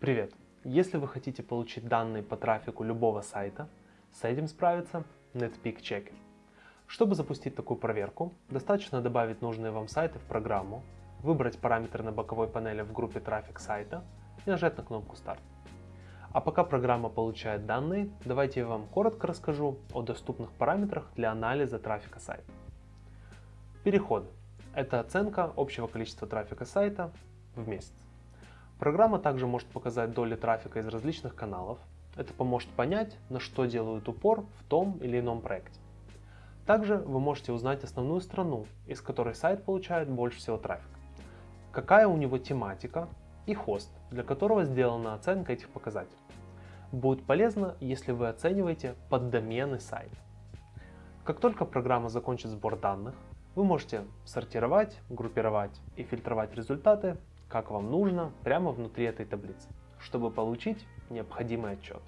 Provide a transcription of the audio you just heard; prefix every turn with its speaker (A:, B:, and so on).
A: Привет! Если вы хотите получить данные по трафику любого сайта, с этим справится NetPeak Checker. Чтобы запустить такую проверку, достаточно добавить нужные вам сайты в программу, выбрать параметры на боковой панели в группе трафик сайта и нажать на кнопку Старт. А пока программа получает данные, давайте я вам коротко расскажу о доступных параметрах для анализа трафика сайта. Переходы. Это оценка общего количества трафика сайта в месяц. Программа также может показать доли трафика из различных каналов. Это поможет понять, на что делают упор в том или ином проекте. Также вы можете узнать основную страну, из которой сайт получает больше всего трафика. Какая у него тематика и хост, для которого сделана оценка этих показателей. Будет полезно, если вы оцениваете поддомены сайта. Как только программа закончит сбор данных, вы можете сортировать, группировать и фильтровать результаты, как вам нужно, прямо внутри этой таблицы, чтобы получить необходимый отчет.